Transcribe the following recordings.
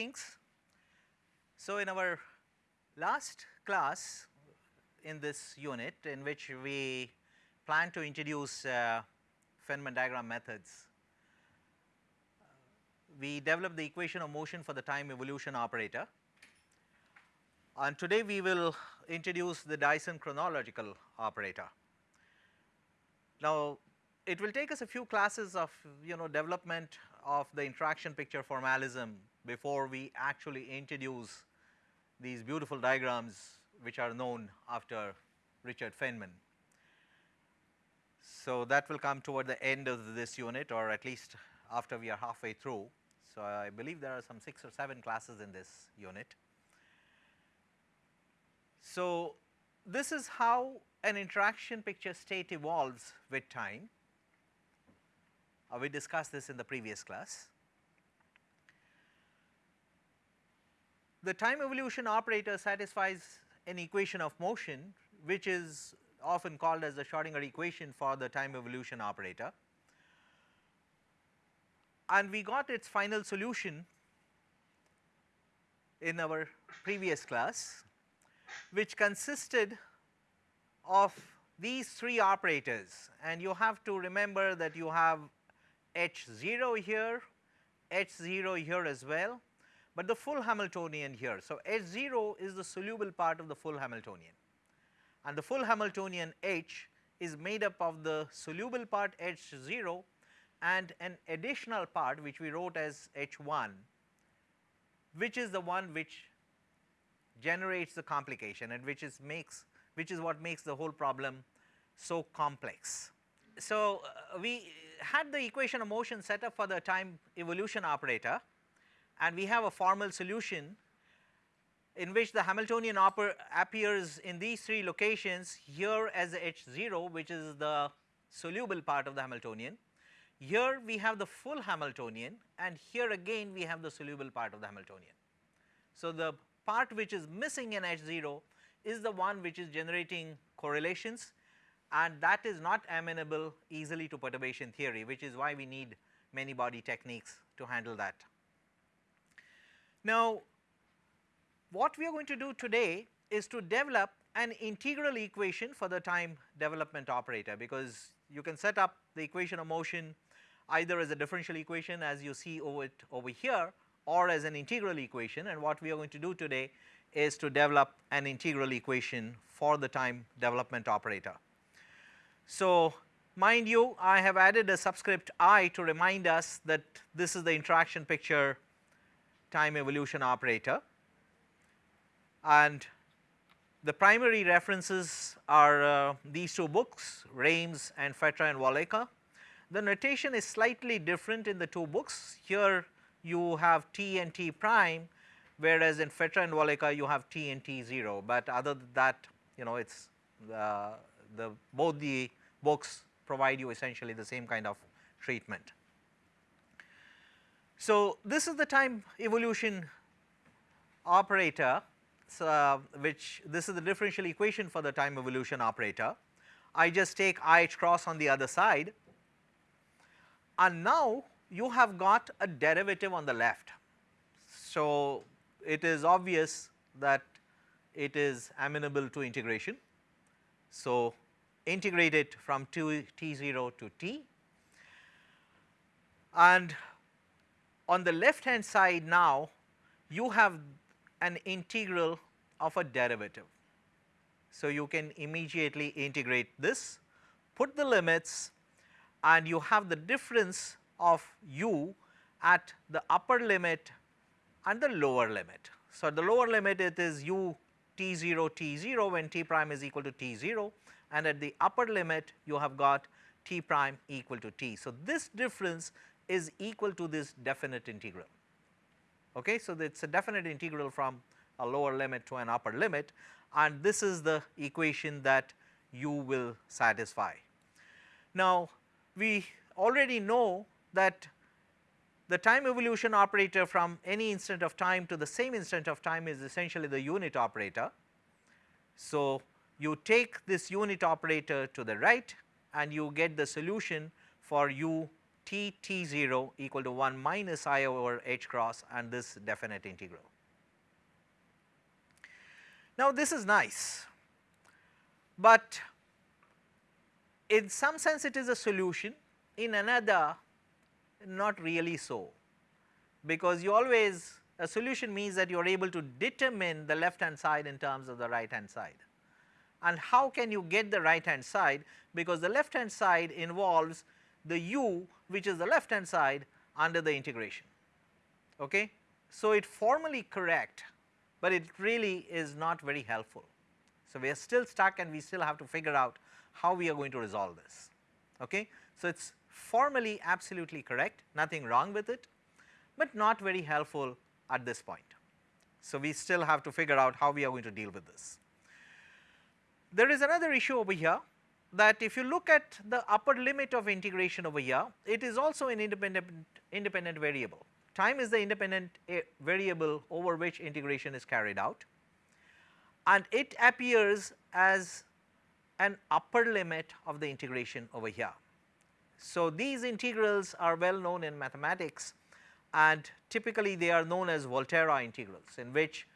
greetings. So, in our last class in this unit in which we plan to introduce uh, Feynman diagram methods, we developed the equation of motion for the time evolution operator and today we will introduce the Dyson chronological operator. Now, it will take us a few classes of you know development of the interaction picture formalism before we actually introduce these beautiful diagrams which are known after Richard Feynman. So, that will come toward the end of this unit or at least after we are halfway through. So, I believe there are some 6 or 7 classes in this unit. So, this is how an interaction picture state evolves with time. Uh, we discussed this in the previous class. The time evolution operator satisfies an equation of motion which is often called as the Schrodinger equation for the time evolution operator. And we got its final solution in our previous class which consisted of these three operators and you have to remember that you have H 0 here, H 0 here as well, but the full Hamiltonian here. So, H 0 is the soluble part of the full Hamiltonian and the full Hamiltonian H is made up of the soluble part H 0 and an additional part which we wrote as H 1 which is the one which generates the complication and which is makes which is what makes the whole problem so complex. So, uh, we had the equation of motion set up for the time evolution operator and we have a formal solution in which the Hamiltonian appears in these three locations here as H 0 which is the soluble part of the Hamiltonian. Here we have the full Hamiltonian and here again we have the soluble part of the Hamiltonian. So, the part which is missing in H 0 is the one which is generating correlations and that is not amenable easily to perturbation theory which is why we need many body techniques to handle that. Now, what we are going to do today is to develop an integral equation for the time development operator because you can set up the equation of motion either as a differential equation as you see over it over here or as an integral equation and what we are going to do today is to develop an integral equation for the time development operator. So, mind you I have added a subscript i to remind us that this is the interaction picture time evolution operator and the primary references are uh, these two books Raimes and Fetter and Walecka. The notation is slightly different in the two books here you have t and t prime whereas in Fetter and Walecka you have t and t 0, but other than that you know it is uh, the both the books provide you essentially the same kind of treatment. So, this is the time evolution operator uh, which this is the differential equation for the time evolution operator. I just take i h cross on the other side and now you have got a derivative on the left. So, it is obvious that it is amenable to integration. So, integrate it from t, t0 to t and on the left hand side now you have an integral of a derivative. So, you can immediately integrate this, put the limits and you have the difference of u at the upper limit and the lower limit. So, at the lower limit it is u t 0 t 0 when t prime is equal to t 0 and at the upper limit you have got t prime equal to t. So, this difference is equal to this definite integral. Okay. So, it is a definite integral from a lower limit to an upper limit and this is the equation that you will satisfy. Now, we already know that the time evolution operator from any instant of time to the same instant of time is essentially the unit operator. So, you take this unit operator to the right and you get the solution for u t t 0 equal to 1 minus i over h cross and this definite integral. Now this is nice, but in some sense it is a solution, in another not really so, because you always a solution means that you are able to determine the left hand side in terms of the right hand side. And how can you get the right hand side? Because the left hand side involves the u which is the left hand side under the integration. Okay? So, it formally correct, but it really is not very helpful. So, we are still stuck and we still have to figure out how we are going to resolve this. Okay? So, it is formally absolutely correct, nothing wrong with it, but not very helpful at this point. So, we still have to figure out how we are going to deal with this. There is another issue over here that if you look at the upper limit of integration over here, it is also an independent, independent variable. Time is the independent eh, variable over which integration is carried out and it appears as an upper limit of the integration over here. So, these integrals are well known in mathematics and typically they are known as Volterra integrals in which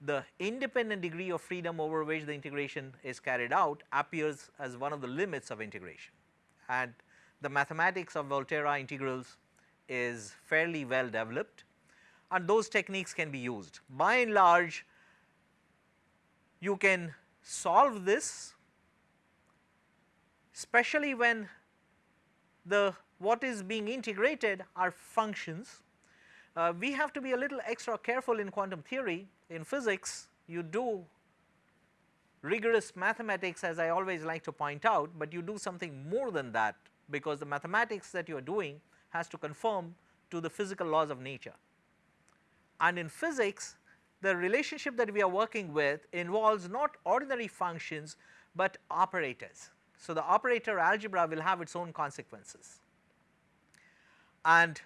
the independent degree of freedom over which the integration is carried out appears as one of the limits of integration and the mathematics of Volterra integrals is fairly well developed and those techniques can be used. By and large you can solve this especially when the what is being integrated are functions. Uh, we have to be a little extra careful in quantum theory in physics you do rigorous mathematics as I always like to point out, but you do something more than that because the mathematics that you are doing has to conform to the physical laws of nature. And in physics the relationship that we are working with involves not ordinary functions, but operators. So, the operator algebra will have its own consequences and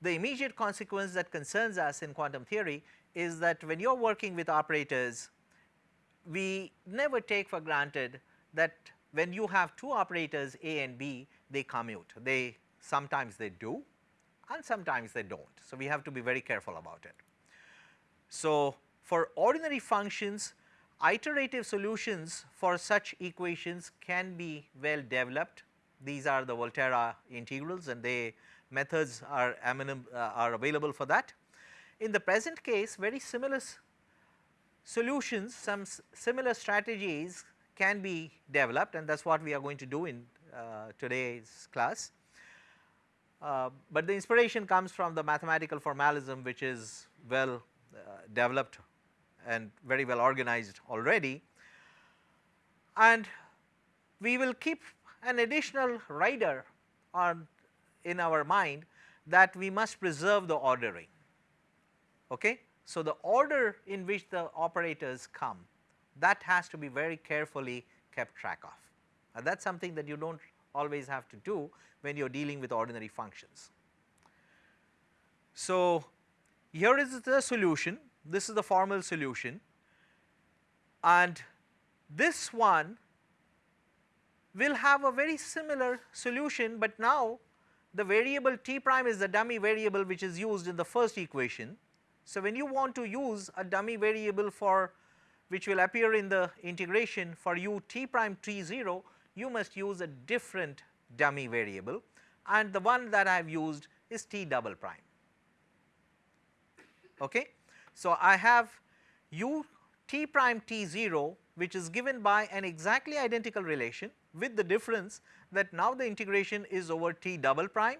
the immediate consequence that concerns us in quantum theory is that when you are working with operators, we never take for granted that when you have two operators A and B, they commute. They sometimes they do and sometimes they do not. So, we have to be very careful about it. So, for ordinary functions, iterative solutions for such equations can be well developed. These are the Volterra integrals and they methods are, uh, are available for that. In the present case very similar solutions some similar strategies can be developed and that is what we are going to do in uh, today's class. Uh, but the inspiration comes from the mathematical formalism which is well uh, developed and very well organized already and we will keep an additional rider on in our mind that we must preserve the ordering. Okay? So, the order in which the operators come that has to be very carefully kept track of and that is something that you do not always have to do when you are dealing with ordinary functions. So, here is the solution this is the formal solution and this one will have a very similar solution, but now the variable t prime is the dummy variable which is used in the first equation. So, when you want to use a dummy variable for which will appear in the integration for u t prime t 0, you must use a different dummy variable and the one that I have used is t double prime. Okay. So, I have u t prime t 0 which is given by an exactly identical relation with the difference that now the integration is over t double prime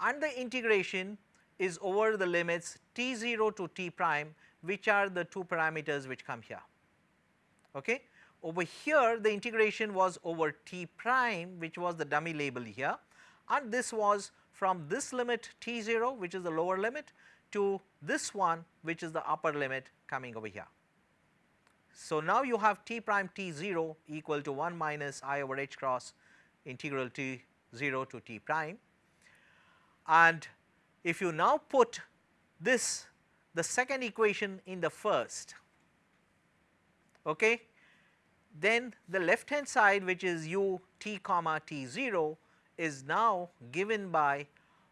and the integration is over the limits t 0 to t prime which are the two parameters which come here. Okay. Over here the integration was over t prime which was the dummy label here and this was from this limit t 0 which is the lower limit to this one which is the upper limit coming over here. So, now you have t prime t 0 equal to 1 minus i over h cross integral t 0 to t prime and if you now put this the second equation in the first okay then the left hand side which is u t comma t 0 is now given by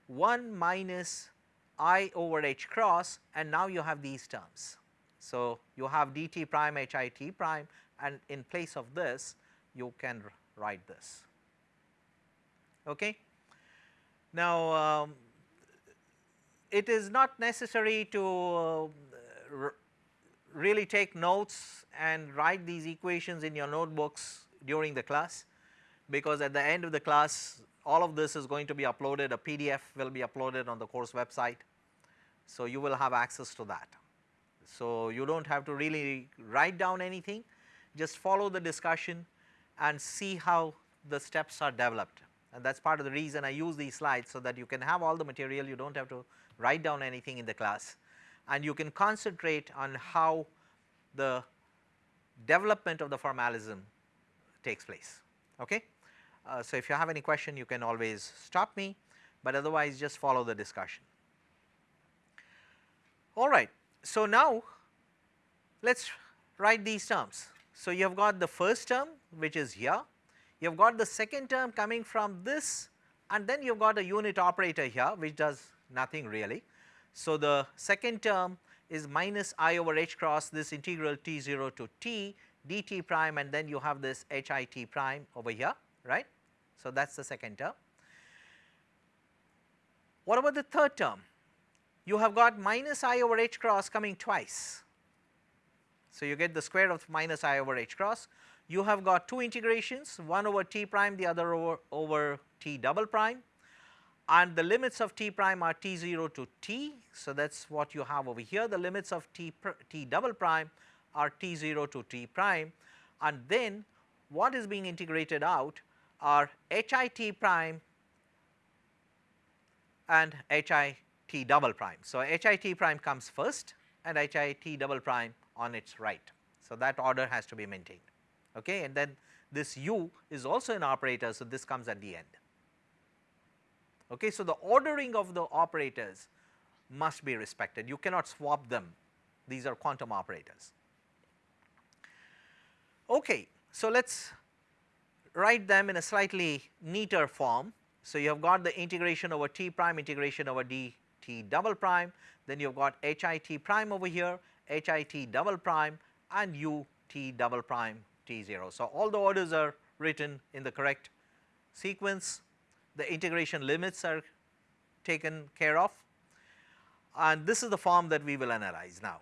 1 minus i over h cross and now you have these terms. So, you have dt prime h i t prime and in place of this you can write this. Okay. Now, um, it is not necessary to uh, really take notes and write these equations in your notebooks during the class because at the end of the class all of this is going to be uploaded a PDF will be uploaded on the course website. So, you will have access to that. So, you do not have to really write down anything just follow the discussion and see how the steps are developed and that is part of the reason I use these slides so that you can have all the material you do not have to write down anything in the class and you can concentrate on how the development of the formalism takes place. Okay? Uh, so, if you have any question you can always stop me, but otherwise just follow the discussion. All right. So, now let us write these terms. So, you have got the first term which is here, you have got the second term coming from this and then you have got a unit operator here which does nothing really. So, the second term is minus i over h cross this integral t 0 to t dt prime and then you have this h i t prime over here right. So, that is the second term. What about the third term? You have got minus i over h cross coming twice. So, you get the square of minus i over h cross. You have got two integrations one over t prime the other over, over t double prime and the limits of t prime are t 0 to t. So, that is what you have over here the limits of t, t double prime are t 0 to t prime and then what is being integrated out are h i t prime and h i t double prime. So, h i t prime comes first and h i t double prime on its right. So, that order has to be maintained okay and then this u is also an operator. So, this comes at the end. Okay. So, the ordering of the operators must be respected you cannot swap them these are quantum operators. Okay. So, let us write them in a slightly neater form. So, you have got the integration over t prime integration over d t double prime then you have got h i t prime over here h i t double prime and u t double prime t 0. So, all the orders are written in the correct sequence the integration limits are taken care of and this is the form that we will analyze now.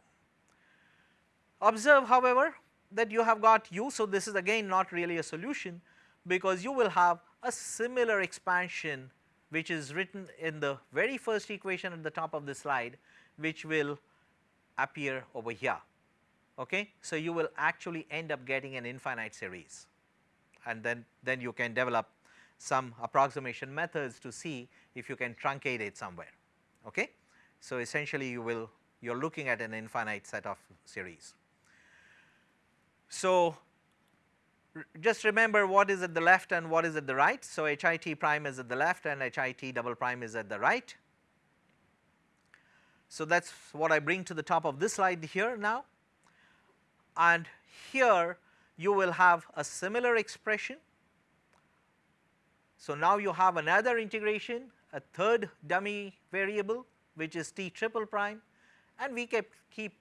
Observe however, that you have got u. So, this is again not really a solution because you will have a similar expansion which is written in the very first equation at the top of the slide which will appear over here. Okay? So, you will actually end up getting an infinite series and then, then you can develop some approximation methods to see if you can truncate it somewhere. Okay? So, essentially you will you are looking at an infinite set of series. So, just remember what is at the left and what is at the right. So, HIT prime is at the left and HIT double prime is at the right. So, that is what I bring to the top of this slide here now and here you will have a similar expression so, now you have another integration a third dummy variable which is t triple prime and we kept keep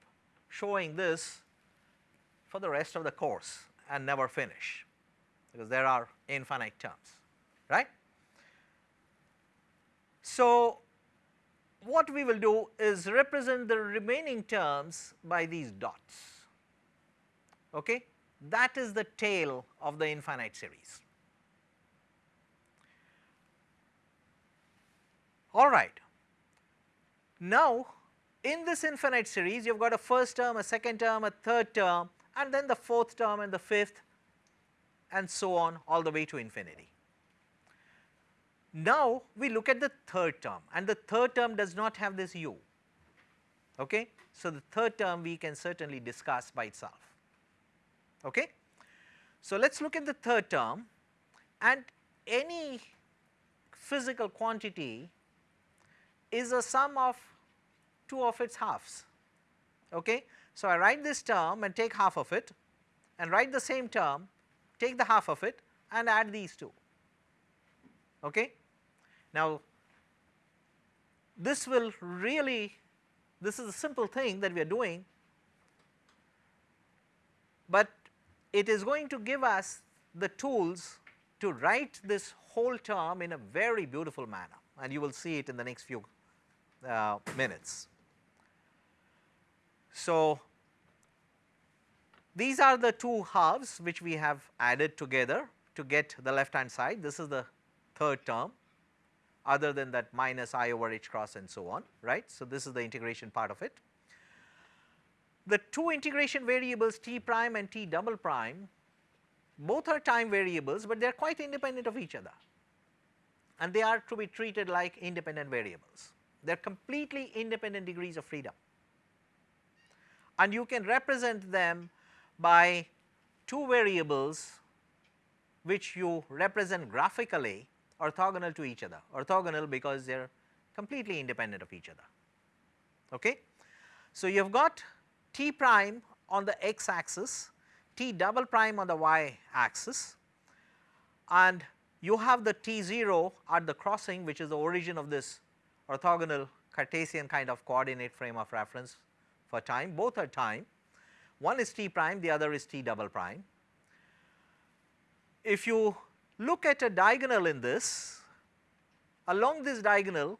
showing this for the rest of the course and never finish because there are infinite terms right. So, what we will do is represent the remaining terms by these dots okay that is the tail of the infinite series. All right. Now, in this infinite series you have got a first term, a second term, a third term and then the fourth term and the fifth and so on all the way to infinity. Now, we look at the third term and the third term does not have this u. Okay? So, the third term we can certainly discuss by itself. Okay? So, let us look at the third term and any physical quantity is a sum of two of its halves. Okay? So, I write this term and take half of it and write the same term, take the half of it and add these two. Okay. Now, this will really this is a simple thing that we are doing, but it is going to give us the tools to write this whole term in a very beautiful manner and you will see it in the next few uh, minutes. So, these are the two halves which we have added together to get the left hand side. This is the third term other than that minus i over h cross and so on, right. So, this is the integration part of it. The two integration variables t prime and t double prime both are time variables, but they are quite independent of each other and they are to be treated like independent variables. They are completely independent degrees of freedom and you can represent them by two variables which you represent graphically orthogonal to each other, orthogonal because they are completely independent of each other. Okay? So, you have got t prime on the x axis, t double prime on the y axis and you have the t 0 at the crossing which is the origin of this orthogonal Cartesian kind of coordinate frame of reference for time, both are time. One is t prime, the other is t double prime. If you look at a diagonal in this, along this diagonal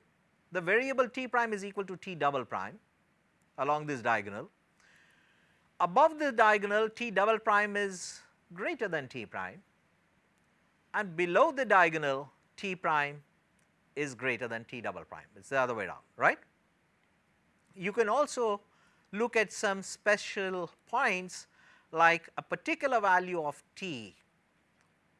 the variable t prime is equal to t double prime along this diagonal. Above the diagonal t double prime is greater than t prime and below the diagonal t prime is greater than t double prime, it is the other way around, right. You can also look at some special points like a particular value of t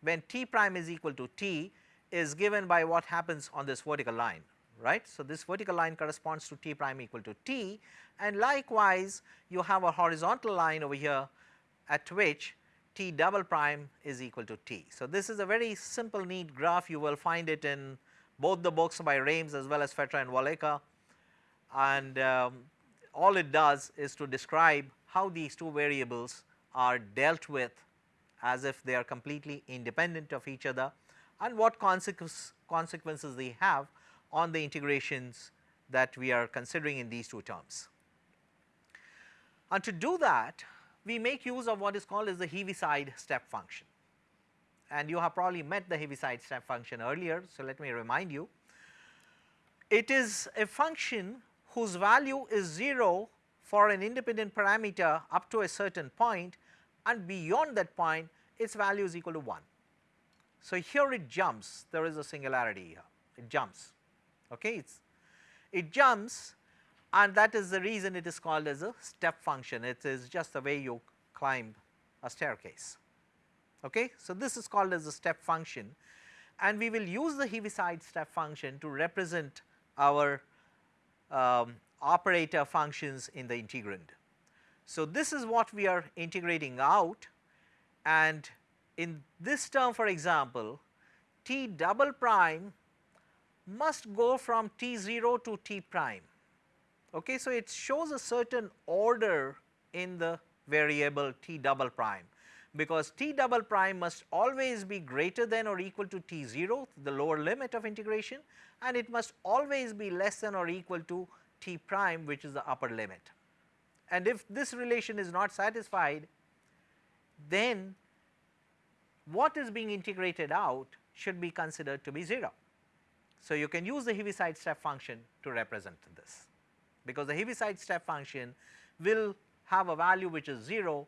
when t prime is equal to t is given by what happens on this vertical line right. So, this vertical line corresponds to t prime equal to t and likewise you have a horizontal line over here at which t double prime is equal to t. So, this is a very simple neat graph you will find it in both the books by Raimes as well as Fetter and Walecka and um, all it does is to describe how these two variables are dealt with as if they are completely independent of each other and what consequences they have on the integrations that we are considering in these two terms. And to do that we make use of what is called as the Heaviside step function and you have probably met the Heaviside step function earlier. So, let me remind you. It is a function whose value is 0 for an independent parameter up to a certain point and beyond that point its value is equal to 1. So, here it jumps. There is a singularity here. It jumps. Okay it's it jumps and that is the reason it is called as a step function. It is just the way you climb a staircase okay. So, this is called as a step function and we will use the Heaviside step function to represent our um, operator functions in the integrand. So, this is what we are integrating out and in this term for example t double prime must go from t 0 to t prime. Okay. So, it shows a certain order in the variable t double prime because t double prime must always be greater than or equal to t 0 the lower limit of integration and it must always be less than or equal to t prime which is the upper limit. And if this relation is not satisfied then what is being integrated out should be considered to be 0. So, you can use the Heaviside step function to represent this because the Heaviside step function will have a value which is 0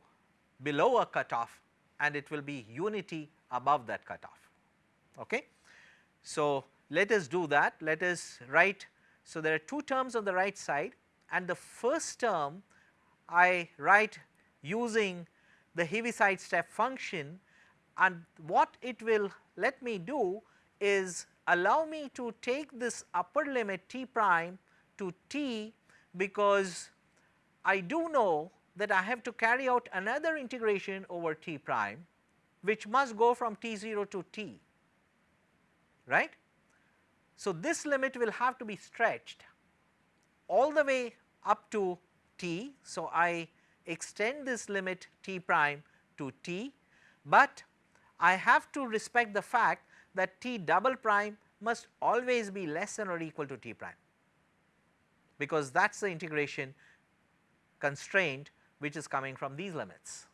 below a cutoff and it will be unity above that cutoff. Okay. So, let us do that let us write. So, there are two terms on the right side and the first term I write using the Heaviside step function and what it will let me do is allow me to take this upper limit t prime to t because I do know that I have to carry out another integration over t prime which must go from t 0 to t right. So, this limit will have to be stretched all the way up to t. So, I extend this limit t prime to t, but I have to respect the fact that t double prime must always be less than or equal to t prime because that is the integration constraint which is coming from these limits.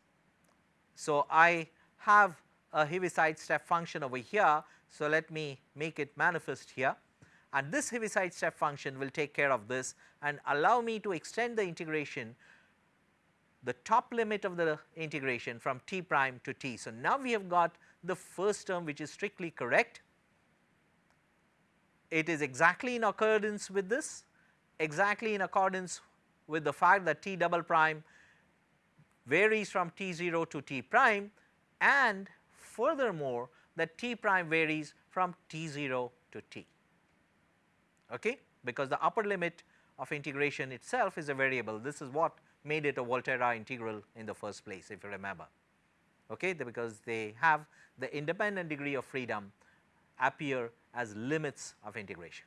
So, I have a Heaviside step function over here. So, let me make it manifest here and this Heaviside step function will take care of this and allow me to extend the integration the top limit of the integration from t prime to t. So, now we have got the first term which is strictly correct. It is exactly in accordance with this, exactly in accordance with the fact that t double prime varies from t 0 to t prime and furthermore that t prime varies from t 0 to t okay, because the upper limit of integration itself is a variable. This is what made it a Volterra integral in the first place if you remember okay, because they have the independent degree of freedom appear as limits of integration.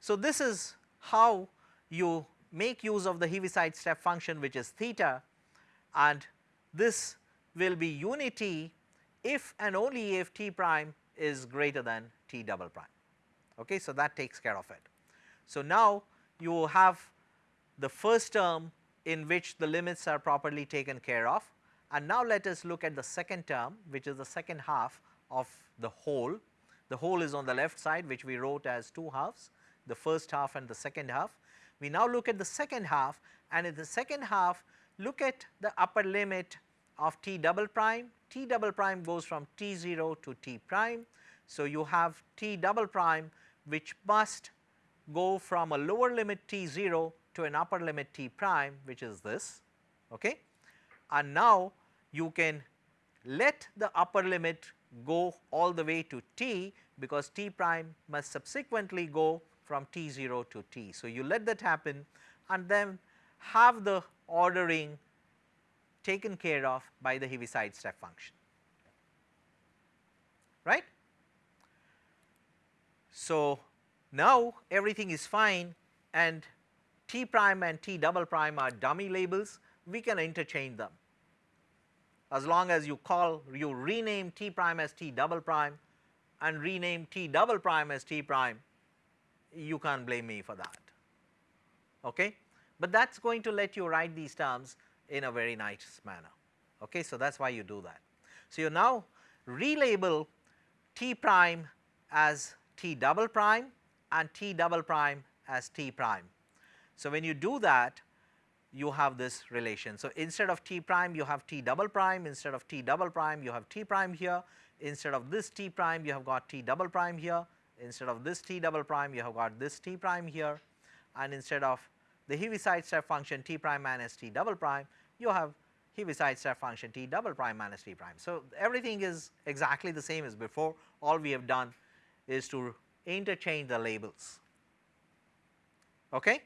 So, this is how you make use of the Heaviside step function which is theta and this will be unity if and only if t prime is greater than t double prime. Okay, so, that takes care of it. So, now you have the first term in which the limits are properly taken care of and now let us look at the second term which is the second half of the whole. The whole is on the left side which we wrote as two halves the first half and the second half. We now look at the second half and in the second half look at the upper limit of t double prime, t double prime goes from t 0 to t prime. So, you have t double prime which must go from a lower limit t 0 to an upper limit t prime which is this okay. And now you can let the upper limit go all the way to t because t prime must subsequently go from t 0 to t. So, you let that happen and then have the ordering taken care of by the Heaviside step function right. So, now everything is fine and t prime and t double prime are dummy labels we can interchange them as long as you call you rename t prime as t double prime and rename t double prime as t prime you can't blame me for that. Okay? But that's going to let you write these terms in a very nice manner. Okay? So that's why you do that. So you now relabel t prime as t double prime and t double prime as t prime. So when you do that you have this relation. So, instead of t prime you have t double prime, instead of t double prime you have t prime here, instead of this t prime you have got t double prime here, instead of this t double prime you have got this t prime here and instead of the Heaviside step function t prime minus t double prime you have Heaviside step function t double prime minus t prime. So, everything is exactly the same as before all we have done is to interchange the labels. Okay.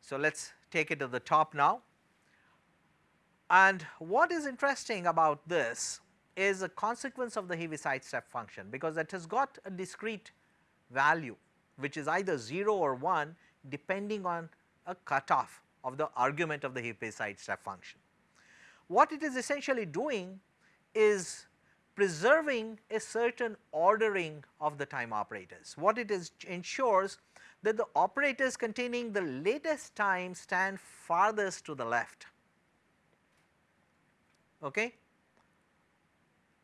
So, let us take it to the top now. And what is interesting about this is a consequence of the Heaviside step function because it has got a discrete value which is either 0 or 1 depending on a cutoff of the argument of the Heaviside step function. What it is essentially doing is preserving a certain ordering of the time operators. What it is ensures that the operators containing the latest time stand farthest to the left. Okay?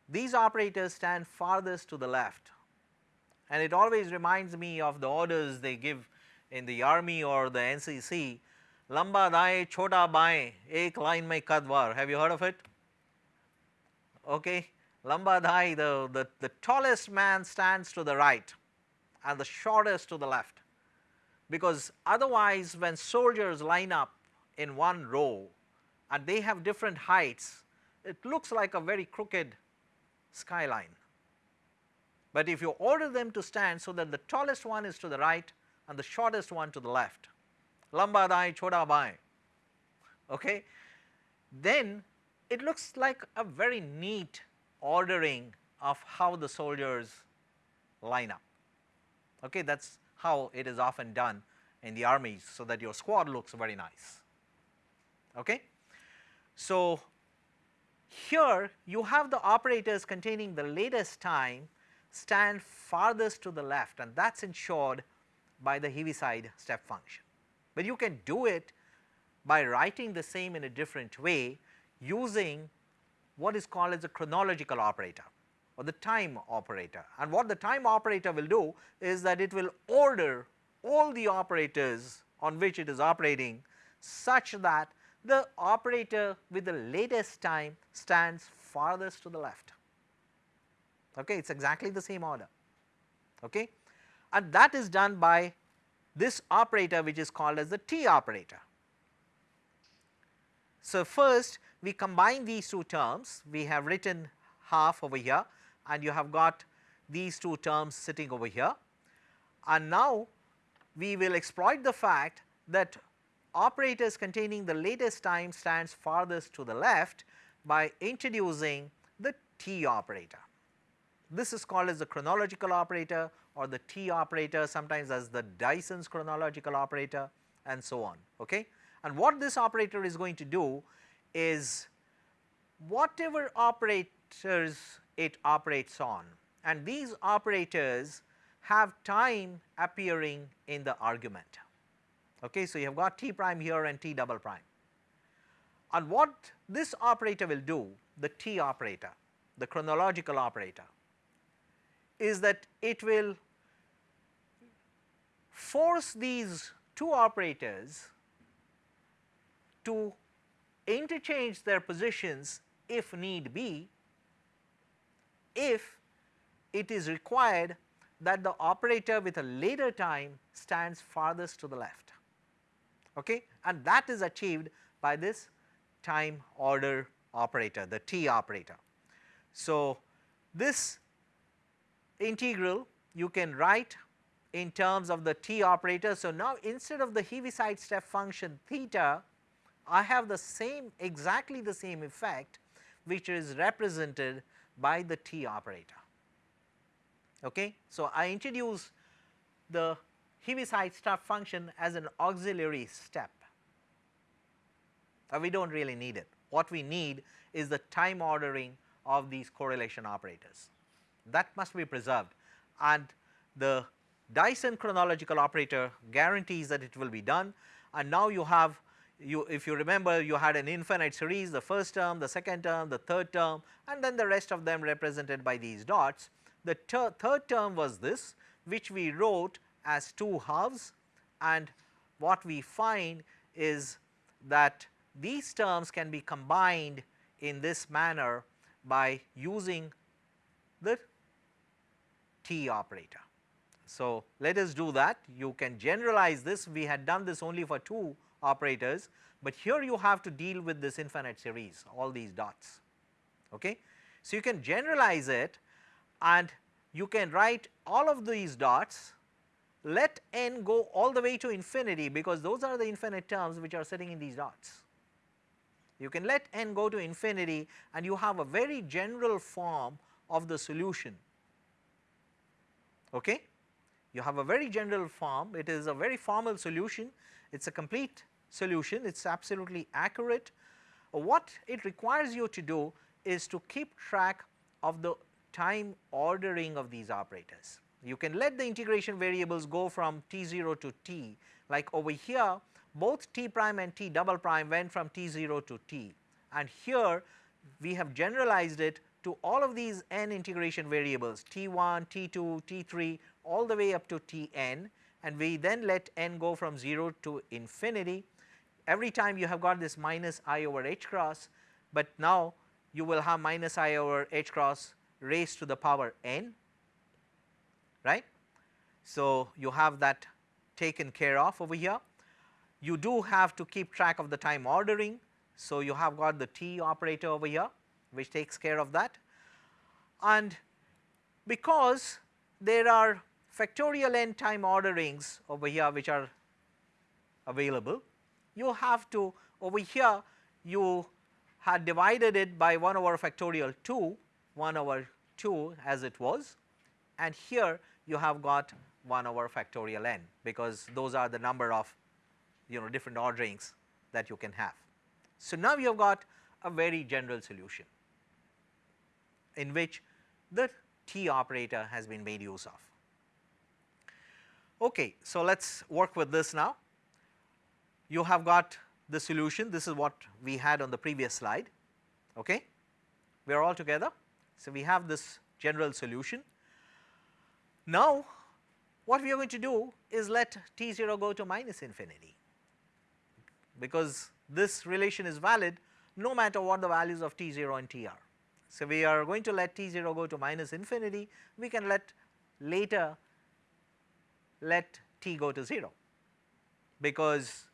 These operators stand farthest to the left and it always reminds me of the orders they give in the army or the NCC lamba daye chota baye ek line mein kadwar have you heard of it? Okay. Lamba daye the, the the tallest man stands to the right and the shortest to the left. Because otherwise when soldiers line up in one row and they have different heights, it looks like a very crooked skyline. But if you order them to stand so that the tallest one is to the right and the shortest one to the left, lamba dai choda bai, okay, then it looks like a very neat ordering of how the soldiers line up. Okay, that is how it is often done in the armies so that your squad looks very nice. Okay? So, here you have the operators containing the latest time stand farthest to the left and that is ensured by the Heaviside step function. But you can do it by writing the same in a different way using what is called as a chronological operator or the time operator. And what the time operator will do is that it will order all the operators on which it is operating such that the operator with the latest time stands farthest to the left. Okay, it is exactly the same order. Okay. And that is done by this operator which is called as the T operator. So, first we combine these two terms, we have written half over here and you have got these two terms sitting over here. And now we will exploit the fact that operators containing the latest time stands farthest to the left by introducing the T operator. This is called as the chronological operator or the T operator sometimes as the Dyson's chronological operator and so on. Okay? And what this operator is going to do is whatever operators it operates on and these operators have time appearing in the argument. Okay, so, you have got t prime here and t double prime. And what this operator will do, the t operator, the chronological operator, is that it will force these two operators to interchange their positions if need be, if it is required that the operator with a later time stands farthest to the left okay? and that is achieved by this time order operator the T operator. So, this integral you can write in terms of the T operator. So, now instead of the Heaviside step function theta I have the same exactly the same effect which is represented by the T operator. Okay? So, I introduce the Heaviside step function as an auxiliary step. Uh, we do not really need it. What we need is the time ordering of these correlation operators that must be preserved. And the Dyson chronological operator guarantees that it will be done. And now you have you if you remember you had an infinite series the first term, the second term, the third term and then the rest of them represented by these dots. The third term was this which we wrote as 2 halves. And what we find is that these terms can be combined in this manner by using the T operator. So, let us do that you can generalize this we had done this only for 2 operators, but here you have to deal with this infinite series all these dots. Okay. So, you can generalize it and you can write all of these dots let n go all the way to infinity because those are the infinite terms which are sitting in these dots. You can let n go to infinity and you have a very general form of the solution. Okay? You have a very general form, it is a very formal solution, it is a complete solution, it is absolutely accurate. What it requires you to do is to keep track of the time ordering of these operators. You can let the integration variables go from t0 to t like over here both t prime and t double prime went from t0 to t and here we have generalized it to all of these n integration variables t1, t2, t3 all the way up to tn and we then let n go from 0 to infinity. Every time you have got this minus i over h cross, but now you will have minus i over h cross raised to the power n right. So, you have that taken care of over here. You do have to keep track of the time ordering. So, you have got the T operator over here which takes care of that. And because there are factorial n time orderings over here which are available, you have to over here you had divided it by 1 over factorial 2, 1 over 2 as it was. And here you have got 1 over factorial n because those are the number of you know different orderings that you can have. So, now you have got a very general solution in which the t operator has been made use of. Okay, so let us work with this now. You have got the solution, this is what we had on the previous slide. Okay. We are all together. So, we have this general solution. Now, what we are going to do is let t 0 go to minus infinity, because this relation is valid no matter what the values of t 0 and t are. So, we are going to let t 0 go to minus infinity, we can let later let t go to 0 because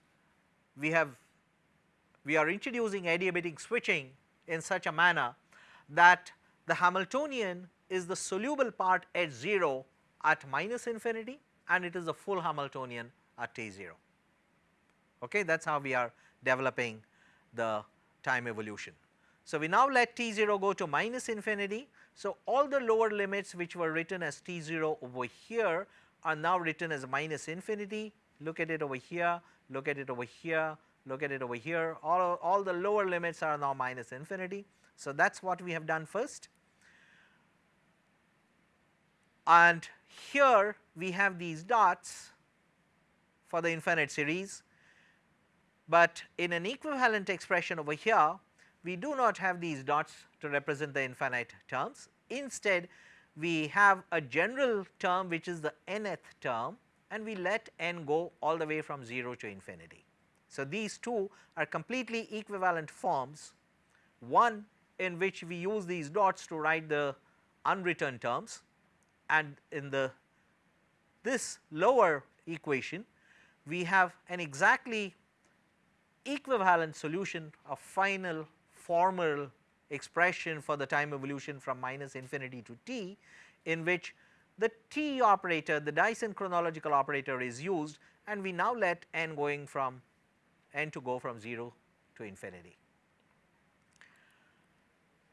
we have we are introducing adiabatic switching in such a manner that the Hamiltonian is the soluble part at 0 at minus infinity and it is the full Hamiltonian at t 0. Okay, that is how we are developing the time evolution. So, we now let t 0 go to minus infinity. So, all the lower limits which were written as t 0 over here are now written as minus infinity. Look at it over here, look at it over here, look at it over here, all, all the lower limits are now minus infinity. So, that is what we have done first. And here we have these dots for the infinite series, but in an equivalent expression over here we do not have these dots to represent the infinite terms. Instead we have a general term which is the nth term and we let n go all the way from 0 to infinity. So, these two are completely equivalent forms, one in which we use these dots to write the unwritten terms and in the this lower equation we have an exactly equivalent solution of final formal expression for the time evolution from minus infinity to t in which the t operator the Dyson chronological operator is used and we now let n going from n to go from 0 to infinity.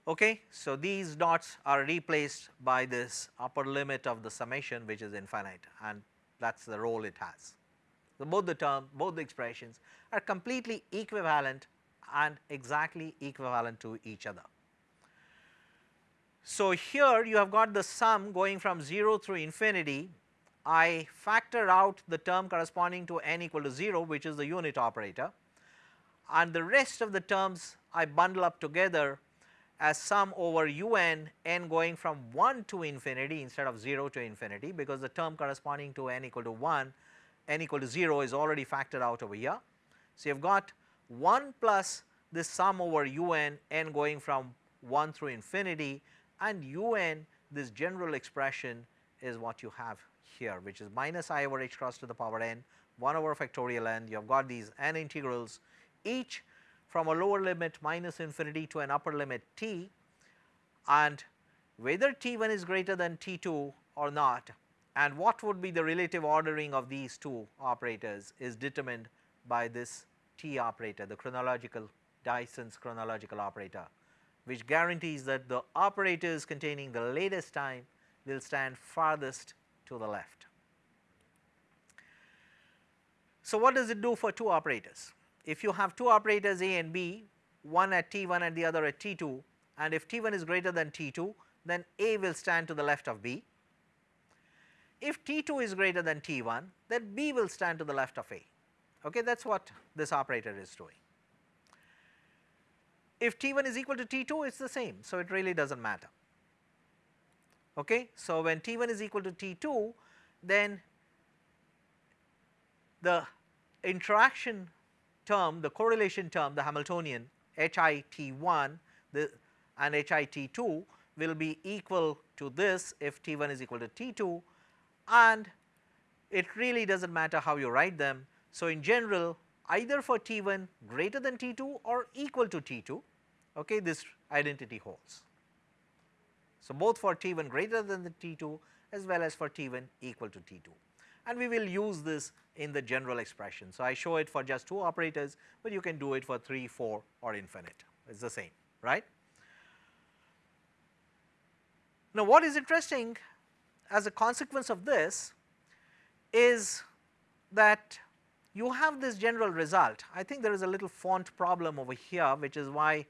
Okay. So, these dots are replaced by this upper limit of the summation which is infinite and that is the role it has. So, both the term both the expressions are completely equivalent and exactly equivalent to each other. So, here you have got the sum going from 0 through infinity I factor out the term corresponding to n equal to 0 which is the unit operator and the rest of the terms I bundle up together as sum over un n going from 1 to infinity instead of 0 to infinity because the term corresponding to n equal to 1 n equal to 0 is already factored out over here. So, you have got 1 plus this sum over un n going from 1 through infinity and un this general expression is what you have here which is minus i over h cross to the power n 1 over factorial n. You have got these n integrals each from a lower limit minus infinity to an upper limit t and whether t1 is greater than t2 or not and what would be the relative ordering of these two operators is determined by this t operator the chronological Dyson's chronological operator which guarantees that the operators containing the latest time will stand farthest to the left. So, what does it do for two operators? If you have two operators A and B, one at T1 and the other at T2 and if T1 is greater than T2 then A will stand to the left of B. If T2 is greater than T1 then B will stand to the left of A, okay that is what this operator is doing. If T1 is equal to T2 it is the same, so it really does not matter. Okay. So, when T1 is equal to T2 then the interaction term the correlation term the Hamiltonian HIT1 the and HIT2 will be equal to this if T1 is equal to T2 and it really does not matter how you write them. So, in general either for T1 greater than T2 or equal to T2 okay, this identity holds. So, both for T1 greater than the T2 as well as for T1 equal to T2 and we will use this in the general expression. So, I show it for just 2 operators, but you can do it for 3, 4 or infinite it is the same right. Now, what is interesting as a consequence of this is that you have this general result. I think there is a little font problem over here which is why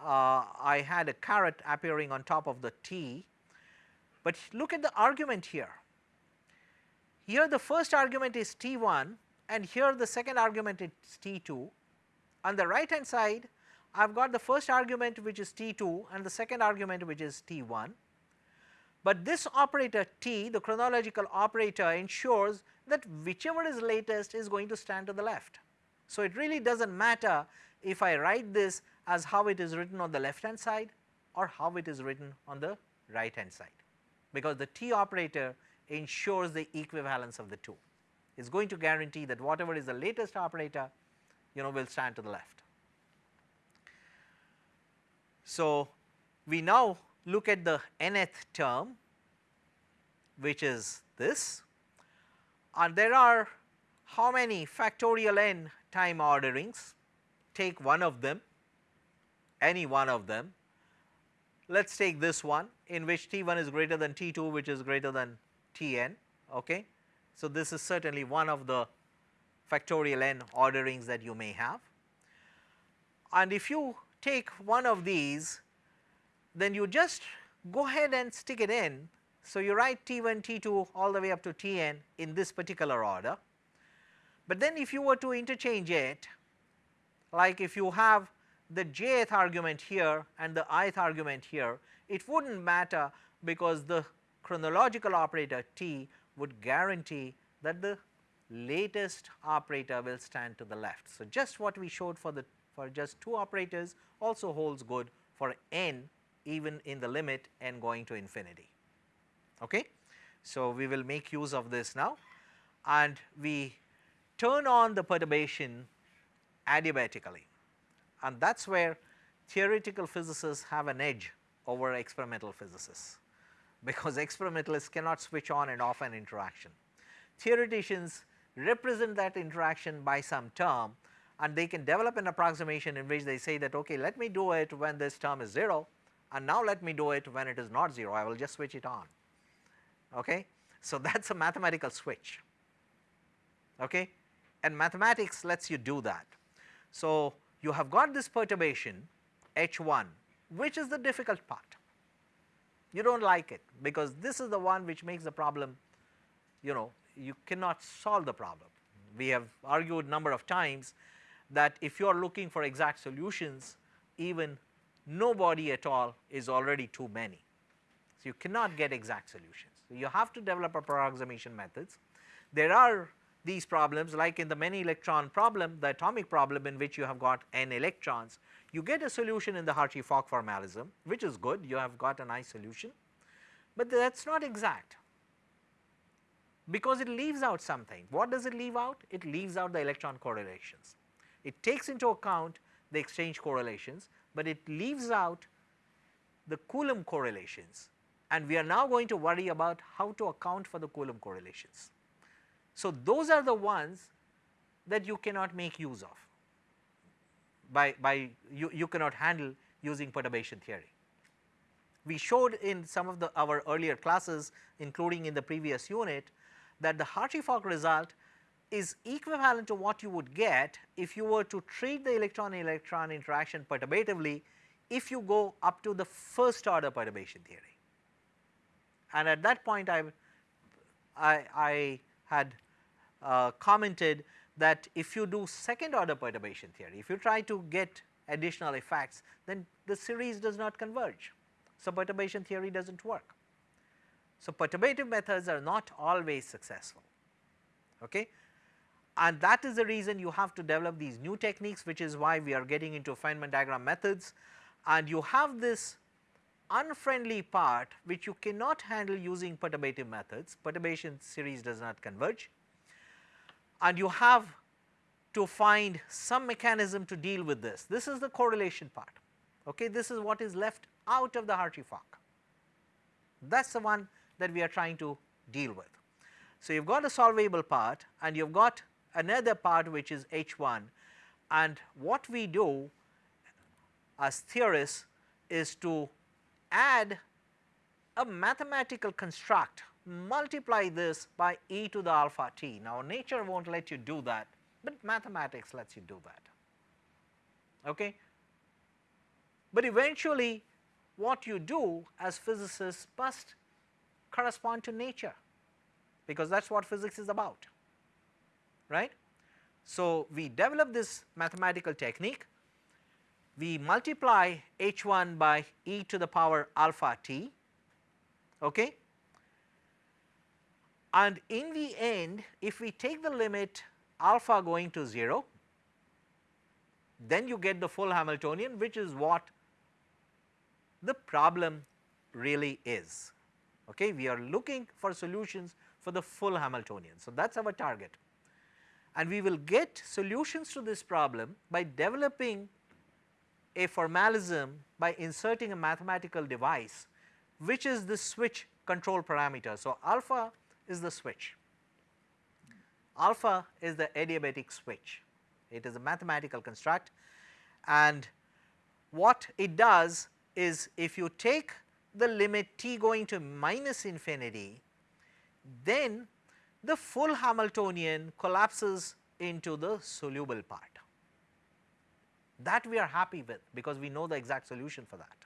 uh, I had a caret appearing on top of the T But look at the argument here. Here the first argument is T1 and here the second argument is T2. On the right hand side I have got the first argument which is T2 and the second argument which is T1. But this operator T the chronological operator ensures that whichever is latest is going to stand to the left. So, it really does not matter if I write this as how it is written on the left hand side or how it is written on the right hand side, because the T operator ensures the equivalence of the two. It is going to guarantee that whatever is the latest operator you know will stand to the left. So, we now look at the nth term which is this and there are how many factorial n time orderings take one of them any one of them let us take this one in which T1 is greater than T2 which is greater than Tn okay. So, this is certainly one of the factorial n orderings that you may have and if you take one of these then you just go ahead and stick it in. So, you write T1, T2 all the way up to Tn in this particular order, but then if you were to interchange it like if you have the jth argument here and the ith argument here it would not matter because the chronological operator T would guarantee that the latest operator will stand to the left. So, just what we showed for the for just two operators also holds good for n even in the limit n going to infinity. Okay. So, we will make use of this now. And we turn on the perturbation adiabatically. And that is where theoretical physicists have an edge over experimental physicists. Because experimentalists cannot switch on and off an interaction. Theoreticians represent that interaction by some term and they can develop an approximation in which they say that okay let me do it when this term is 0 and now let me do it when it is not 0 I will just switch it on okay. So that is a mathematical switch okay and mathematics lets you do that. So you have got this perturbation H1 which is the difficult part you do not like it because this is the one which makes the problem you know you cannot solve the problem. We have argued number of times that if you are looking for exact solutions even nobody at all is already too many. So, you cannot get exact solutions. So, you have to develop approximation methods. There are these problems like in the many electron problem the atomic problem in which you have got n electrons you get a solution in the Hartree-Fock formalism which is good you have got a nice solution, but that is not exact because it leaves out something. What does it leave out? It leaves out the electron correlations. It takes into account the exchange correlations, but it leaves out the Coulomb correlations and we are now going to worry about how to account for the Coulomb correlations. So, those are the ones that you cannot make use of by, by you, you cannot handle using perturbation theory. We showed in some of the our earlier classes including in the previous unit that the Hartree-Fock result is equivalent to what you would get if you were to treat the electron electron interaction perturbatively if you go up to the first order perturbation theory. And at that point I, I, I had uh, commented that if you do second order perturbation theory, if you try to get additional effects then the series does not converge. So, perturbation theory does not work. So, perturbative methods are not always successful. Okay and that is the reason you have to develop these new techniques which is why we are getting into Feynman diagram methods and you have this unfriendly part which you cannot handle using perturbative methods, perturbation series does not converge and you have to find some mechanism to deal with this. This is the correlation part, okay. this is what is left out of the Hartree-Fock, that is the one that we are trying to deal with. So, you have got a solvable part and you have got another part which is H1 and what we do as theorists is to add a mathematical construct multiply this by e to the alpha t. Now nature not let you do that, but mathematics lets you do that. Okay? But eventually what you do as physicists must correspond to nature because that is what physics is about right. So, we develop this mathematical technique, we multiply h 1 by e to the power alpha t okay. and in the end if we take the limit alpha going to 0 then you get the full Hamiltonian which is what the problem really is. Okay? We are looking for solutions for the full Hamiltonian. So, that is our target and we will get solutions to this problem by developing a formalism by inserting a mathematical device which is the switch control parameter. So, alpha is the switch, alpha is the adiabatic switch, it is a mathematical construct and what it does is if you take the limit t going to minus infinity, then the full Hamiltonian collapses into the soluble part. That we are happy with because we know the exact solution for that.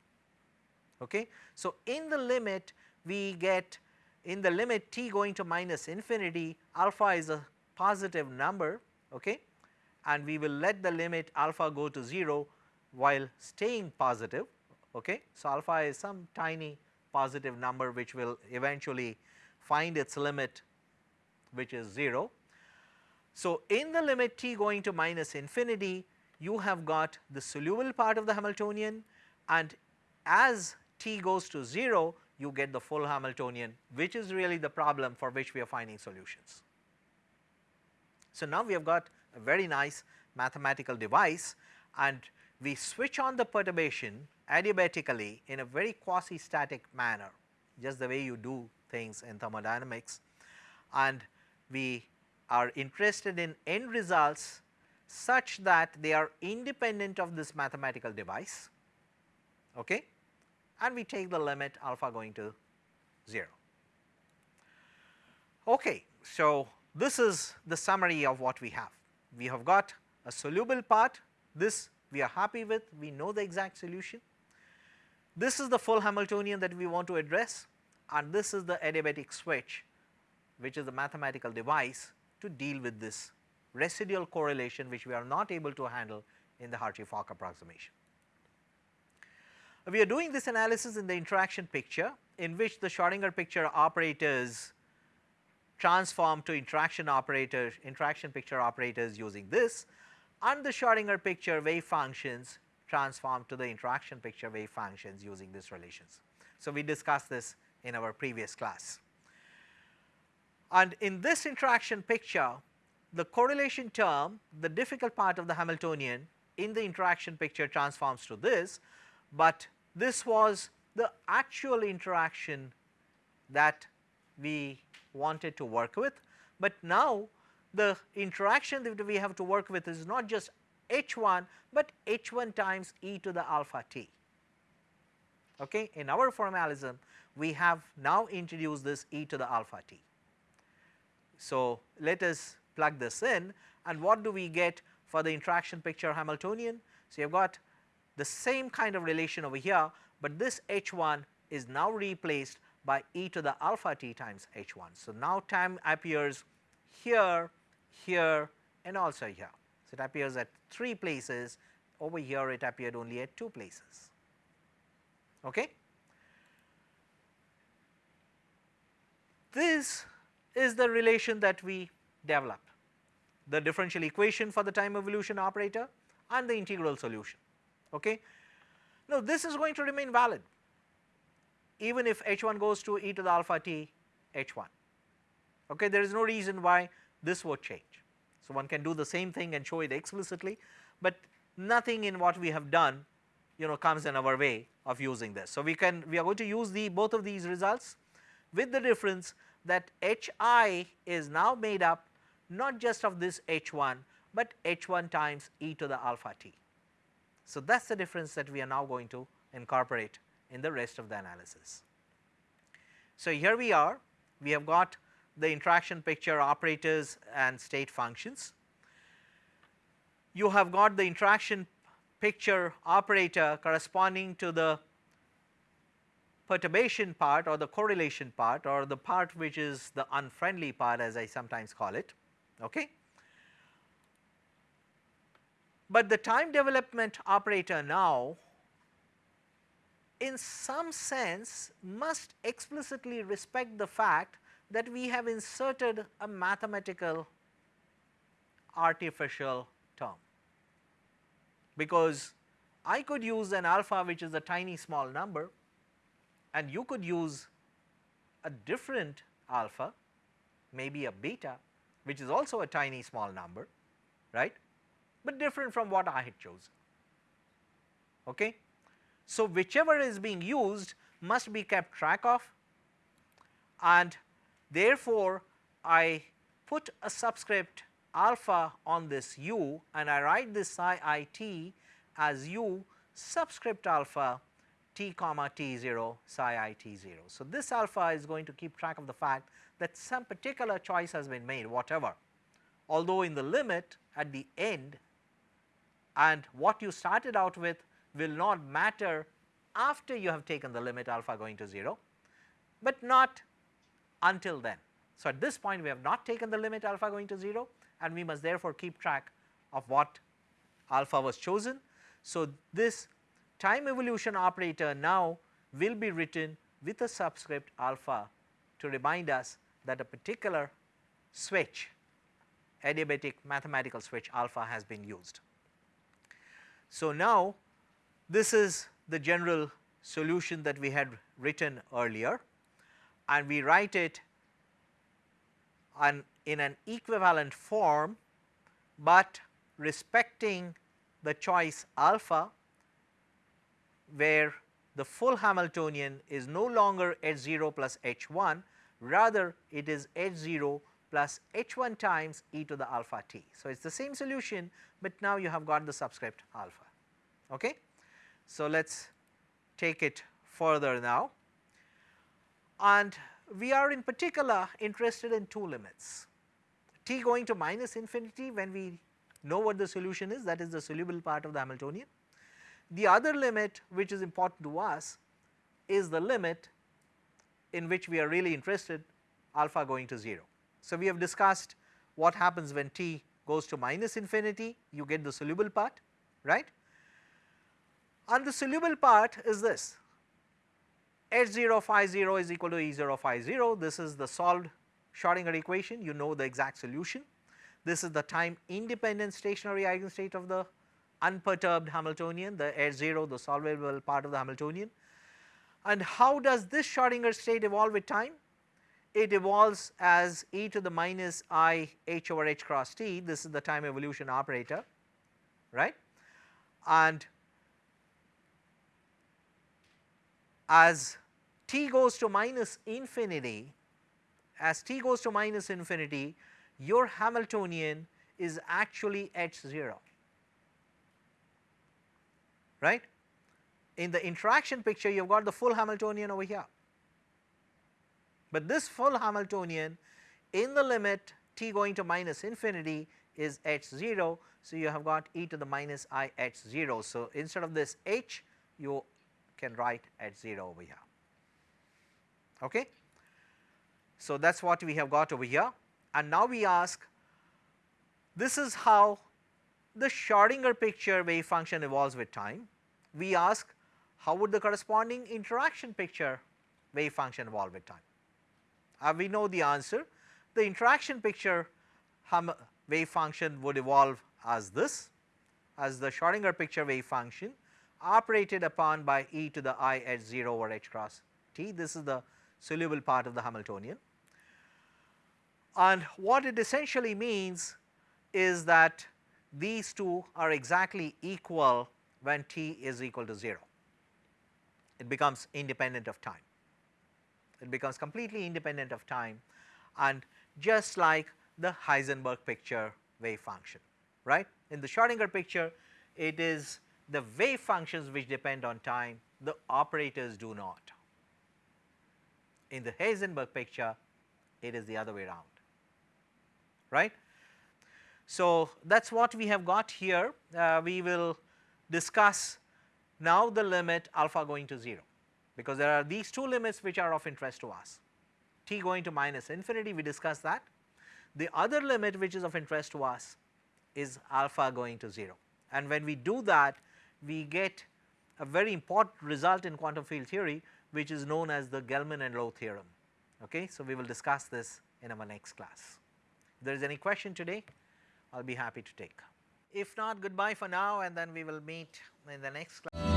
Okay. So, in the limit we get in the limit t going to minus infinity alpha is a positive number okay, and we will let the limit alpha go to 0 while staying positive. Okay. So, alpha is some tiny positive number which will eventually find its limit which is 0. So, in the limit t going to minus infinity you have got the soluble part of the Hamiltonian and as t goes to 0 you get the full Hamiltonian which is really the problem for which we are finding solutions. So, now we have got a very nice mathematical device and we switch on the perturbation adiabatically in a very quasi static manner just the way you do things in thermodynamics and we are interested in end results such that they are independent of this mathematical device okay and we take the limit alpha going to 0. Okay, so this is the summary of what we have. We have got a soluble part, this we are happy with, we know the exact solution. This is the full Hamiltonian that we want to address and this is the adiabatic switch which is the mathematical device to deal with this residual correlation which we are not able to handle in the Hartree-Fock approximation. We are doing this analysis in the interaction picture in which the Schrodinger picture operators transform to interaction operators, interaction picture operators using this and the Schrodinger picture wave functions transform to the interaction picture wave functions using these relations. So, we discussed this in our previous class. And in this interaction picture, the correlation term, the difficult part of the Hamiltonian in the interaction picture transforms to this, but this was the actual interaction that we wanted to work with. But now the interaction that we have to work with is not just h 1, but h 1 times e to the alpha t. Okay. In our formalism we have now introduced this e to the alpha t. So, let us plug this in and what do we get for the interaction picture Hamiltonian. So, you have got the same kind of relation over here, but this h 1 is now replaced by e to the alpha t times h 1. So, now time appears here, here and also here. So, it appears at 3 places over here it appeared only at 2 places. Okay. This is the relation that we develop the differential equation for the time evolution operator and the integral solution. Okay. Now, this is going to remain valid even if h 1 goes to e to the alpha t h 1. Okay. There is no reason why this would change. So, one can do the same thing and show it explicitly, but nothing in what we have done you know comes in our way of using this. So, we can we are going to use the both of these results with the difference that h i is now made up not just of this h 1, but h 1 times e to the alpha t. So, that is the difference that we are now going to incorporate in the rest of the analysis. So, here we are we have got the interaction picture operators and state functions. You have got the interaction picture operator corresponding to the perturbation part or the correlation part or the part which is the unfriendly part as I sometimes call it. Okay. But the time development operator now in some sense must explicitly respect the fact that we have inserted a mathematical artificial term, because I could use an alpha which is a tiny small number and you could use a different alpha maybe a beta which is also a tiny small number right, but different from what I had chosen. Okay. So, whichever is being used must be kept track of and therefore, I put a subscript alpha on this u and I write this psi i t as u subscript alpha t comma t 0 psi i t 0. So, this alpha is going to keep track of the fact that some particular choice has been made whatever, although in the limit at the end and what you started out with will not matter after you have taken the limit alpha going to 0, but not until then. So, at this point we have not taken the limit alpha going to 0 and we must therefore keep track of what alpha was chosen. So, this time evolution operator now will be written with a subscript alpha to remind us that a particular switch adiabatic mathematical switch alpha has been used. So, now this is the general solution that we had written earlier and we write it in an equivalent form, but respecting the choice alpha where the full Hamiltonian is no longer h 0 plus h 1 rather it is h 0 plus h 1 times e to the alpha t. So, it is the same solution, but now you have got the subscript alpha. Okay? So, let us take it further now and we are in particular interested in two limits t going to minus infinity when we know what the solution is that is the soluble part of the Hamiltonian. The other limit which is important to us is the limit in which we are really interested alpha going to 0. So, we have discussed what happens when t goes to minus infinity you get the soluble part right and the soluble part is this h 0 phi 0 is equal to E 0 phi 0 this is the solved Schrodinger equation you know the exact solution. This is the time independent stationary eigenstate of the unperturbed Hamiltonian the h 0 the solvable part of the Hamiltonian. And how does this Schrodinger state evolve with time? It evolves as e to the minus i h over h cross t this is the time evolution operator right and as t goes to minus infinity as t goes to minus infinity your Hamiltonian is actually h 0 right. In the interaction picture you have got the full Hamiltonian over here, but this full Hamiltonian in the limit t going to minus infinity is h 0. So, you have got e to the minus i h 0. So, instead of this h you can write h 0 over here. Okay. So, that is what we have got over here and now we ask this is how the Schrodinger picture wave function evolves with time. We ask how would the corresponding interaction picture wave function evolve with time. Uh, we know the answer the interaction picture wave function would evolve as this as the Schrodinger picture wave function operated upon by e to the i h 0 over h cross t this is the soluble part of the Hamiltonian and what it essentially means is that these two are exactly equal when t is equal to 0. It becomes independent of time. It becomes completely independent of time and just like the Heisenberg picture wave function, right. In the Schrodinger picture, it is the wave functions which depend on time, the operators do not. In the Heisenberg picture, it is the other way around right. So, that is what we have got here. Uh, we will discuss now the limit alpha going to 0 because there are these two limits which are of interest to us t going to minus infinity we discussed that. The other limit which is of interest to us is alpha going to 0 and when we do that we get a very important result in quantum field theory which is known as the Gell-Mann and Low theorem. Okay? So, we will discuss this in our next class. If there is any question today I will be happy to take. If not goodbye for now and then we will meet in the next class.